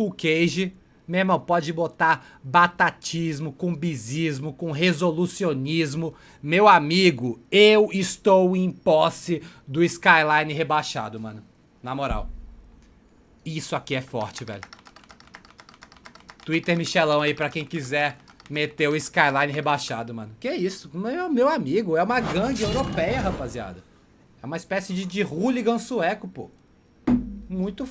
school cage. Meu irmão, pode botar batatismo, cumbizismo, com resolucionismo. Meu amigo, eu estou em posse do Skyline rebaixado, mano. Na moral. Isso aqui é forte, velho. Twitter Michelão aí pra quem quiser meter o Skyline rebaixado, mano. Que isso? Meu, meu amigo, é uma gangue europeia, rapaziada. É uma espécie de, de hooligan sueco, pô. Muito